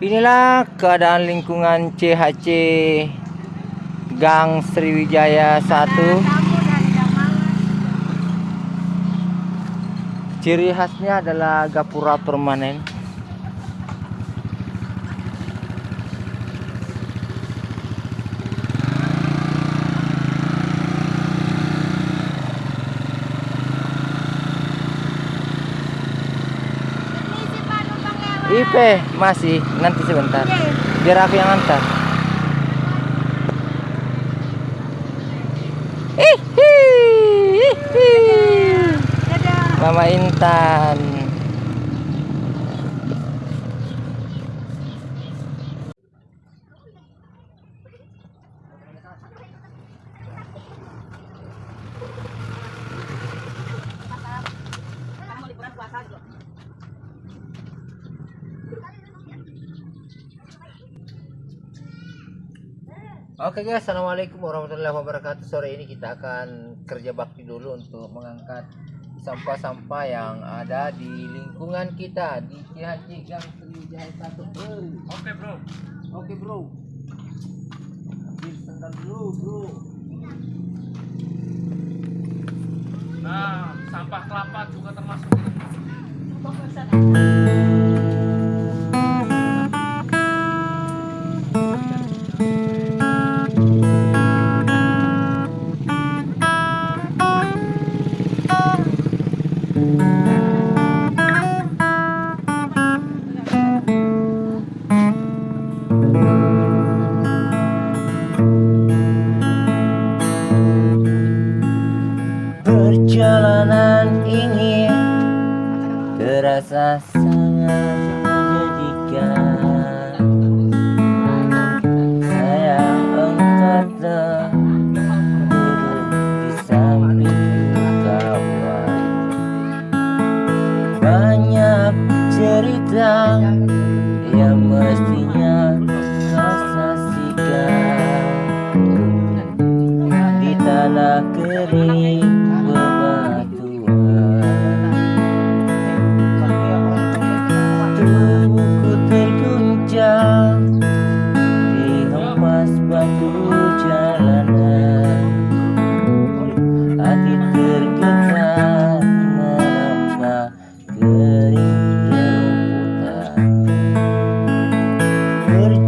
Inilah keadaan lingkungan CHC Gang Sriwijaya 1 Ciri khasnya adalah gapura permanen IP masih. Nanti sebentar. Biar aku yang antar. Mama Intan Oke guys, assalamualaikum warahmatullahi wabarakatuh. Sore ini kita akan kerja bakti dulu untuk mengangkat sampah-sampah yang ada di lingkungan kita di CHC Gang Sriwijaya satu. Oke bro. Oke bro. Ambil dulu bro. Nah, sampah kelapa juga termasuk. Perjalanan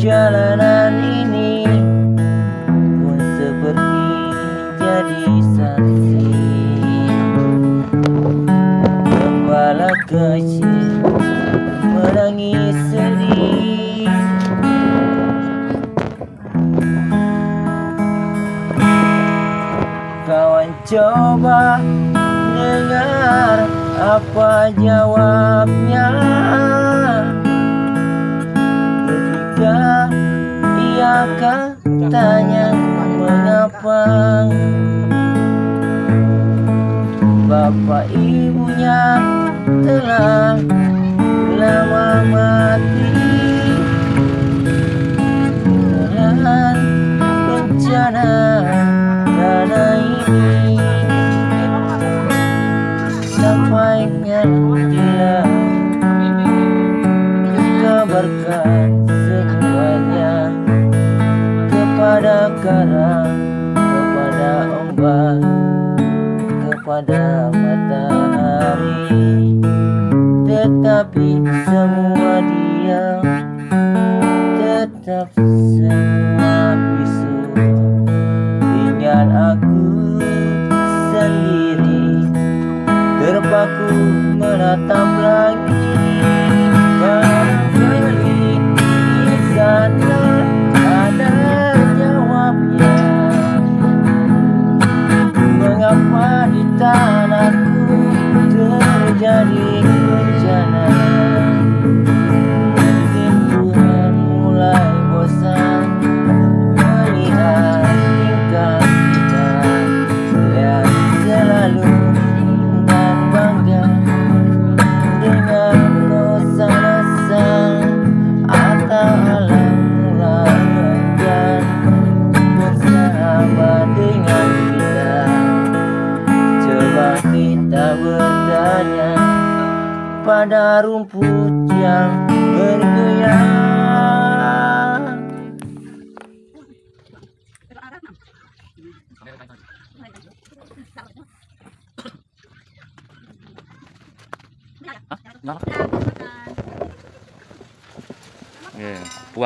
perjalanan ini pun seperti jadi saksi. Gembala kecil menangis sedih. Kawan coba dengar apa jawabnya ia katanya mengapa? Bapak ibunya telah lama mati. Dengan bencana tanah ini. Sampainya dia Kabarkan Menatap langit Barangkali di sana ada jawabnya. Mengapa di tanahku terjadi bencana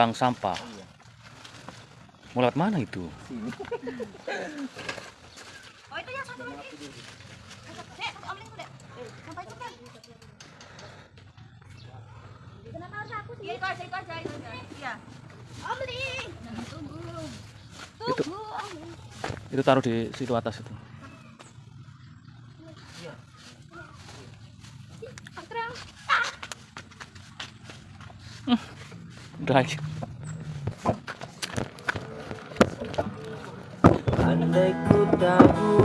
buang sampah. Iya. Mau lewat mana itu? Sini. Oh itu yang satu lagi. Dek, itu dek. Sampai cepat. Kenapa harus aku sih? Iya itu aja, itu aja, itu aja. Iya. Amling. Tunggu. Itu. Tunggu. Amling. Itu taruh di situ atas itu. Iya. Angkrang. Udah aja. Andai ku tahu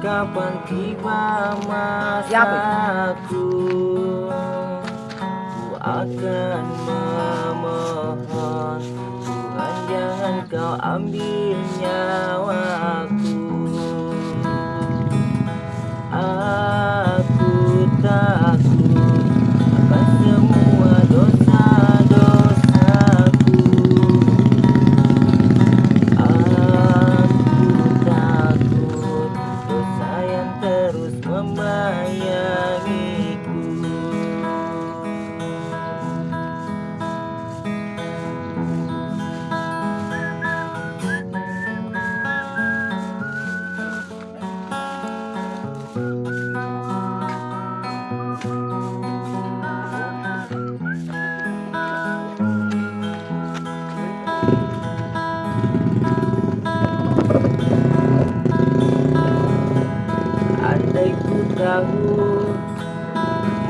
kapan tiba masaku Ku akan memohon Tuhan jangan kau ambil nyawaku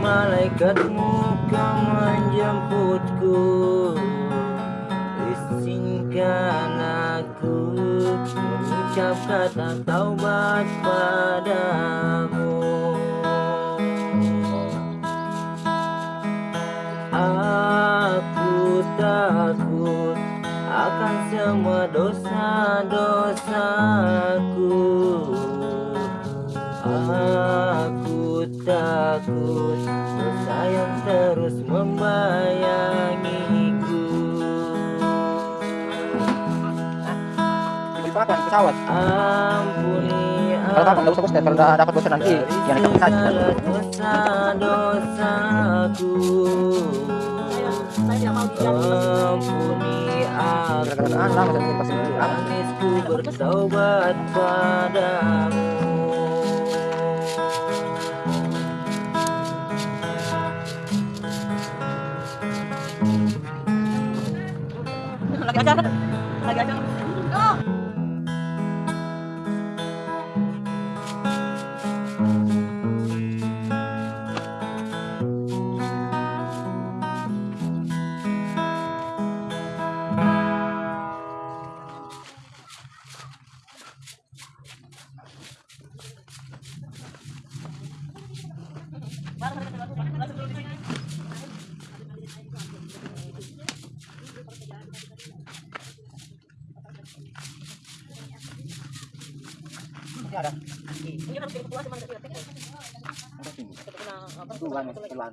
Malaikatmu kau menjemputku. Izinkan aku Mengucap kata taubat padamu. Aku takut akan semua dosa-dosaku Aku takut dosa yang terus membayangiku? Pesawat. Ampuni Kalau kapan? Nggak usah bos, kalau udah dapat bos nanti yang itu bisa aja. segala dosa-dosaku Ampuni aku. Bertaubat padamu Lagi ada. Tuhan, Tuhan.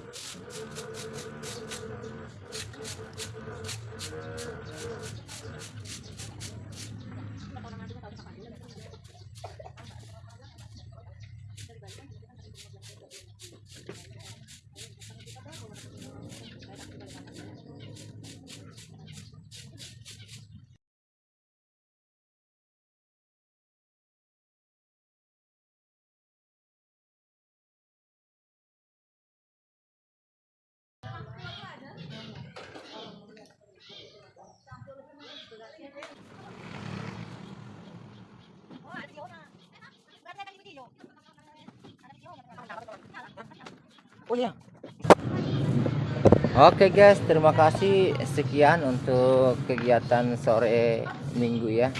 Oke guys, terima kasih sekian untuk kegiatan sore minggu ya.